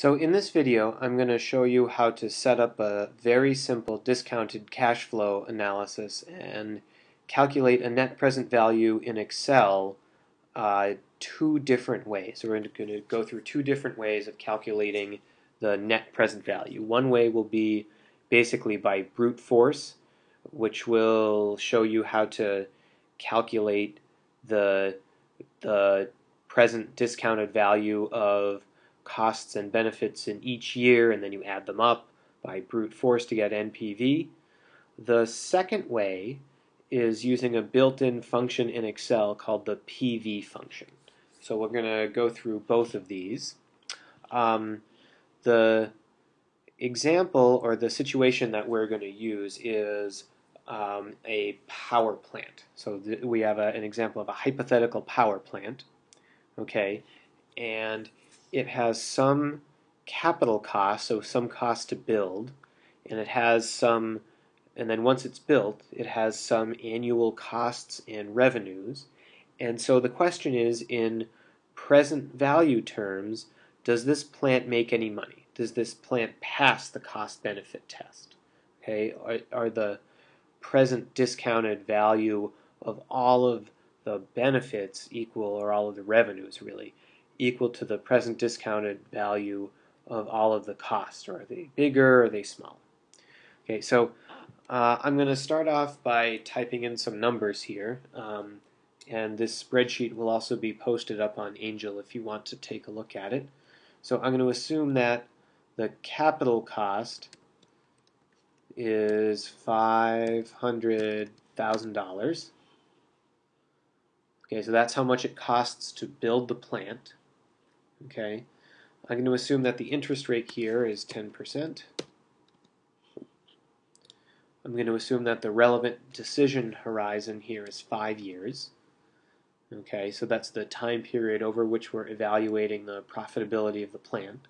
So in this video, I'm going to show you how to set up a very simple discounted cash flow analysis and calculate a net present value in Excel uh, two different ways. So We're going to go through two different ways of calculating the net present value. One way will be basically by brute force, which will show you how to calculate the, the present discounted value of costs and benefits in each year, and then you add them up by brute force to get NPV. The second way is using a built-in function in Excel called the PV function. So we're going to go through both of these. Um, the example or the situation that we're going to use is um, a power plant. So we have a, an example of a hypothetical power plant, okay, and it has some capital cost, so some cost to build, and it has some, and then once it's built, it has some annual costs and revenues. And so the question is, in present value terms, does this plant make any money? Does this plant pass the cost benefit test? Okay, are, are the present discounted value of all of the benefits equal, or all of the revenues really, equal to the present discounted value of all of the costs, or are they bigger or are they small? Okay, so uh, I'm going to start off by typing in some numbers here, um, and this spreadsheet will also be posted up on Angel if you want to take a look at it. So I'm going to assume that the capital cost is $500,000. Okay, so that's how much it costs to build the plant. Okay, I'm going to assume that the interest rate here is 10%. I'm going to assume that the relevant decision horizon here is five years. Okay, so that's the time period over which we're evaluating the profitability of the plant.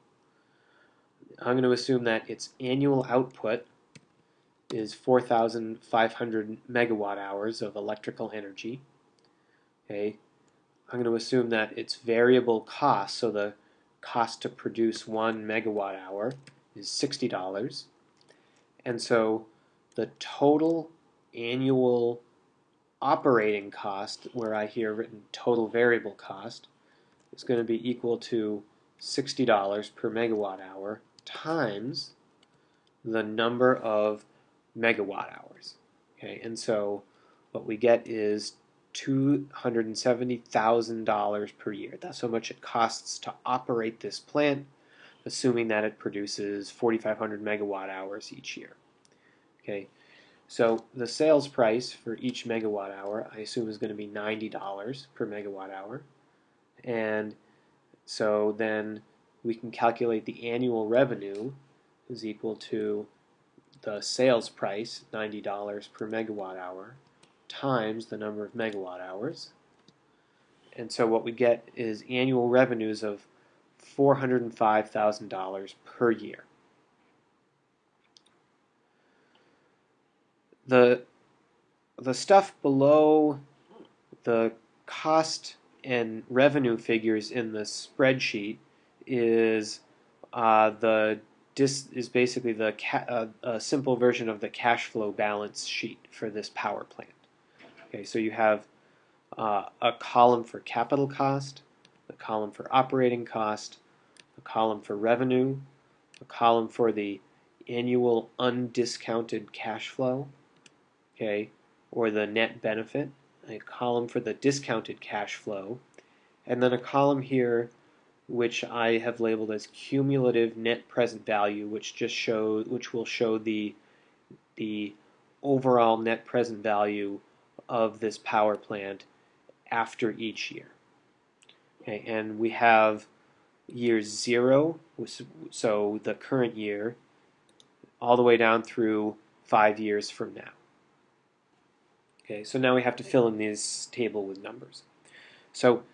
I'm going to assume that its annual output is 4,500 megawatt hours of electrical energy. Okay, I'm going to assume that its variable cost, so the cost to produce one megawatt hour is $60. And so the total annual operating cost, where I hear written total variable cost, is going to be equal to $60 per megawatt hour times the number of megawatt hours. Okay, and so what we get is $270,000 per year. That's how much it costs to operate this plant, assuming that it produces 4,500 megawatt hours each year. Okay, so the sales price for each megawatt hour, I assume, is going to be $90 per megawatt hour. And so then we can calculate the annual revenue is equal to the sales price, $90 per megawatt hour, times the number of megawatt hours. And so what we get is annual revenues of $405,000 per year. The, the stuff below the cost and revenue figures in the spreadsheet is uh, the dis is basically the uh, a simple version of the cash flow balance sheet for this power plant. Okay, so you have uh, a column for capital cost, a column for operating cost, a column for revenue, a column for the annual undiscounted cash flow, okay, or the net benefit, a column for the discounted cash flow, and then a column here which I have labeled as cumulative net present value, which just show which will show the the overall net present value of this power plant after each year. Okay, and we have year zero, so the current year, all the way down through five years from now. Okay, so now we have to fill in this table with numbers. So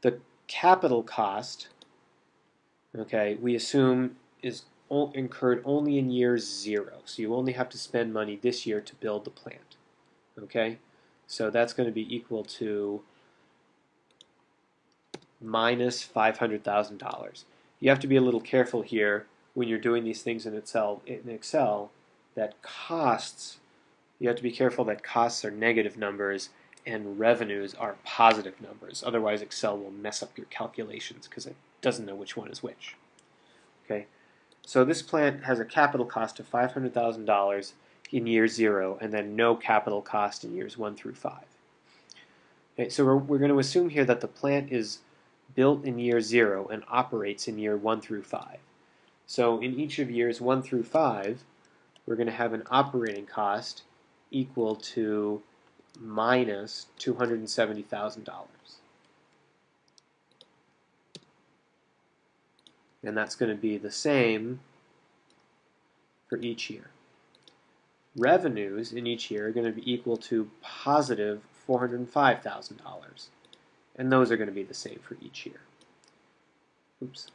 the capital cost, okay, we assume is incurred only in year zero. So you only have to spend money this year to build the plant. Okay, so that's going to be equal to minus $500,000. you have to be a little careful here when you're doing these things in Excel, in Excel that costs, you have to be careful that costs are negative numbers and revenues are positive numbers. Otherwise, Excel will mess up your calculations because it doesn't know which one is which. Okay, so this plant has a capital cost of $500,000 in year zero and then no capital cost in years one through five. Okay, so we're, we're going to assume here that the plant is built in year zero and operates in year one through five. So in each of years one through five, we're going to have an operating cost equal to minus $270,000. And that's going to be the same for each year. Revenues in each year are going to be equal to positive $405,000. And those are going to be the same for each year. Oops.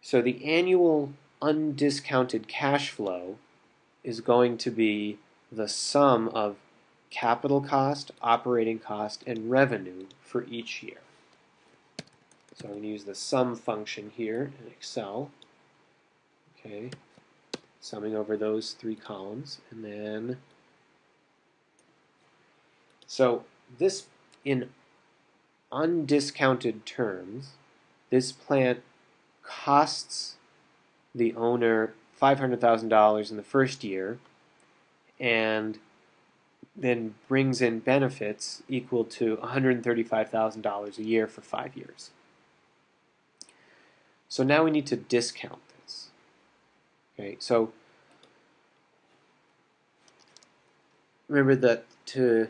So the annual undiscounted cash flow is going to be the sum of capital cost, operating cost, and revenue for each year. So I'm going to use the sum function here in Excel. Okay, summing over those three columns, and then so this in undiscounted terms, this plant costs the owner $500,000 in the first year and then brings in benefits equal to $135,000 a year for five years. So now we need to discount this. Okay, so remember that to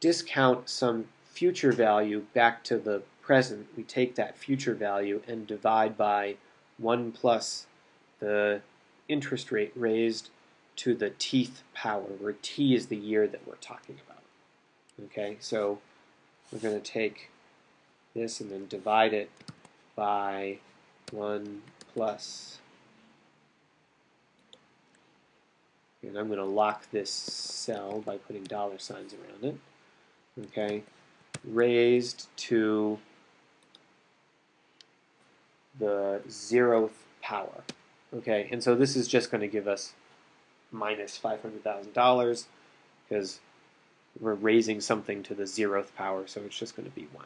discount some future value back to the present, we take that future value and divide by 1 plus the interest rate raised to the teeth power, where t is the year that we're talking about. Okay, so we're going to take this and then divide it by 1 plus, and I'm going to lock this cell by putting dollar signs around it, okay, raised to the zeroth power. Okay, and so this is just going to give us minus $500,000 because we're raising something to the zeroth power, so it's just going to be 1.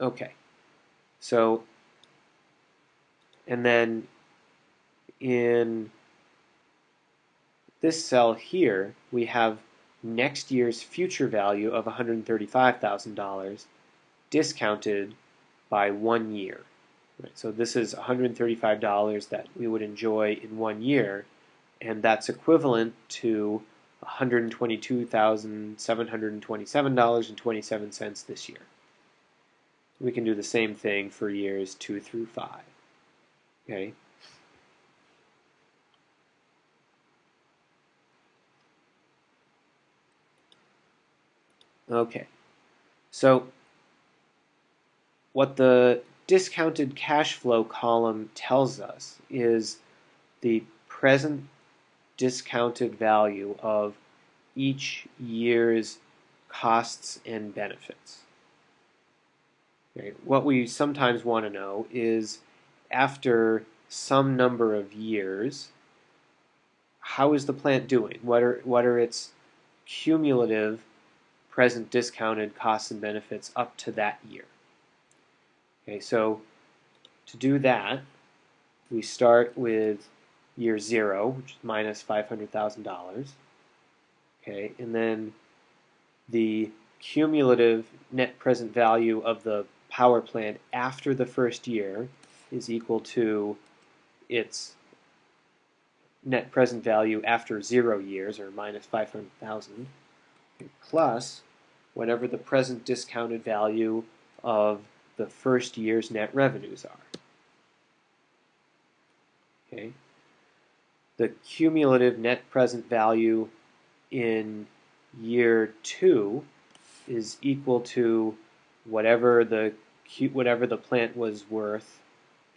Okay, so, and then in this cell here, we have next year's future value of $135,000 discounted by one year. Right, so this is $135 that we would enjoy in one year, and that's equivalent to $122,727.27 this year. We can do the same thing for years 2 through 5. Okay. Okay. So what the discounted cash flow column tells us is the present discounted value of each year's costs and benefits. Okay. What we sometimes want to know is after some number of years, how is the plant doing? What are, what are its cumulative present discounted costs and benefits up to that year? Okay, so to do that, we start with year zero, which is minus $500,000. Okay, and then the cumulative net present value of the power plant after the first year is equal to its net present value after zero years, or minus 500,000, plus whatever the present discounted value of the first year's net revenues are. Okay. The cumulative net present value in year two is equal to whatever the whatever the plant was worth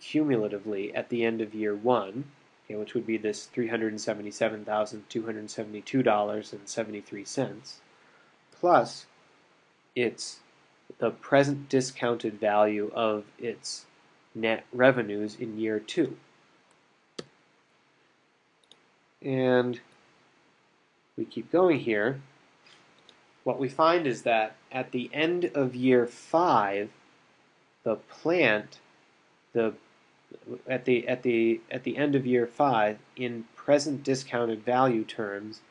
cumulatively at the end of year one, okay, which would be this $377,272.73, plus its the present discounted value of its net revenues in year two. And we keep going here. What we find is that at the end of year five, the plant, the at the at the at the end of year five, in present discounted value terms,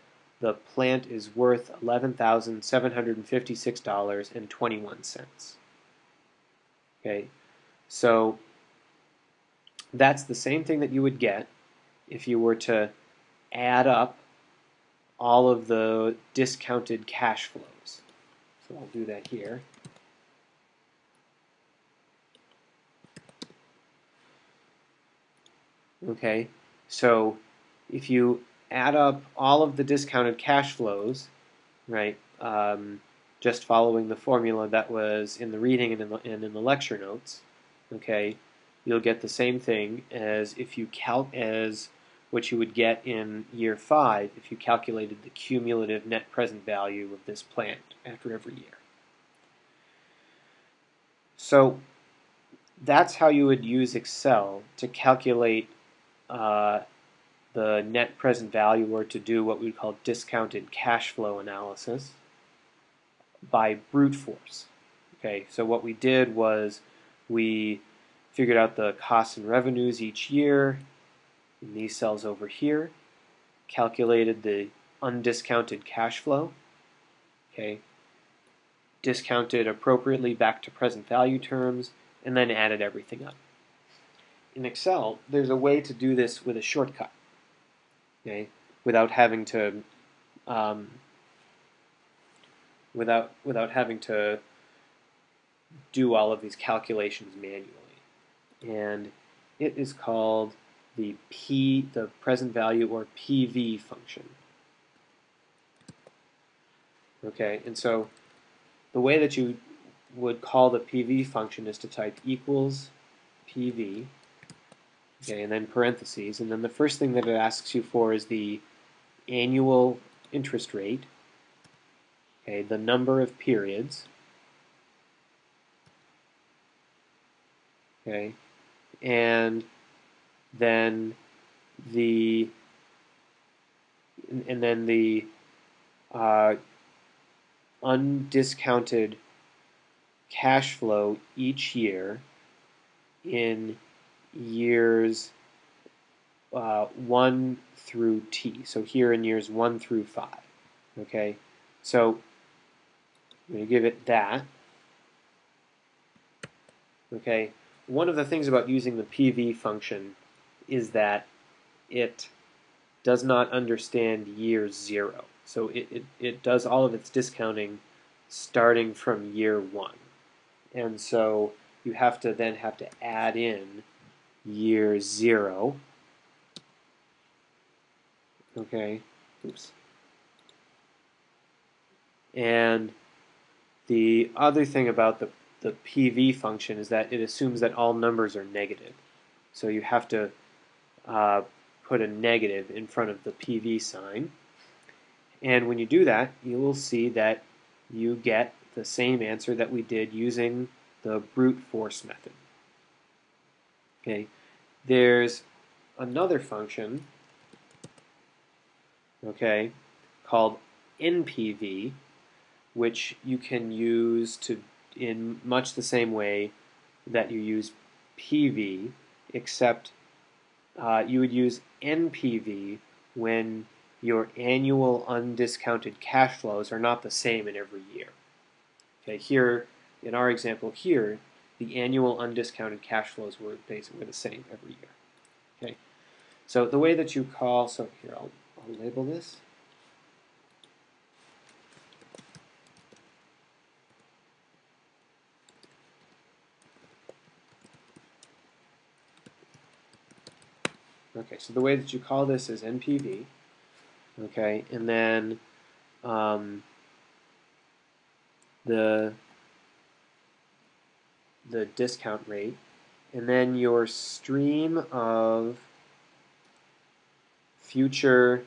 the plant is worth eleven thousand seven hundred and fifty six dollars and twenty one cents. Okay, so that's the same thing that you would get if you were to add up all of the discounted cash flows. So I'll do that here. Okay, so if you add up all of the discounted cash flows, right, um, just following the formula that was in the reading and in the, and in the lecture notes, okay, you'll get the same thing as if you count as what you would get in year five if you calculated the cumulative net present value of this plant after every year. So that's how you would use Excel to calculate uh, the net present value or to do what we call discounted cash flow analysis by brute force. Okay, so what we did was we figured out the costs and revenues each year in these cells over here, calculated the undiscounted cash flow, okay, discounted appropriately back to present value terms, and then added everything up. In Excel, there's a way to do this with a shortcut, okay, without having to um, without without having to do all of these calculations manually. And it is called the P, the present value or PV function. Okay, and so the way that you would call the PV function is to type equals PV, okay, and then parentheses, and then the first thing that it asks you for is the annual interest rate, okay, the number of periods, okay, and then the and then the uh, undiscounted cash flow each year in years uh, 1 through t. So here in years 1 through 5. Okay, so I'm going to give it that. Okay, one of the things about using the PV function is that it does not understand year zero. So it, it, it does all of its discounting starting from year one. And so you have to then have to add in year zero. Okay, oops. And the other thing about the the PV function is that it assumes that all numbers are negative. So you have to uh, put a negative in front of the PV sign. And when you do that, you will see that you get the same answer that we did using the brute force method. Okay, there's another function, okay, called NPV, which you can use to in much the same way that you use PV, except uh, you would use NPV when your annual undiscounted cash flows are not the same in every year. Okay, here in our example here, the annual undiscounted cash flows were basically the same every year. Okay, so the way that you call, so here I'll, I'll label this. Okay, so the way that you call this is NPV. Okay, and then um, the the discount rate, and then your stream of future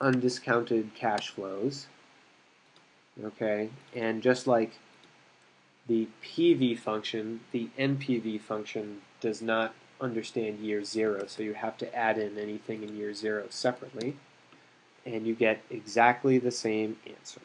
undiscounted cash flows. Okay, and just like the PV function, the NPV function does not understand year zero, so you have to add in anything in year zero separately, and you get exactly the same answer.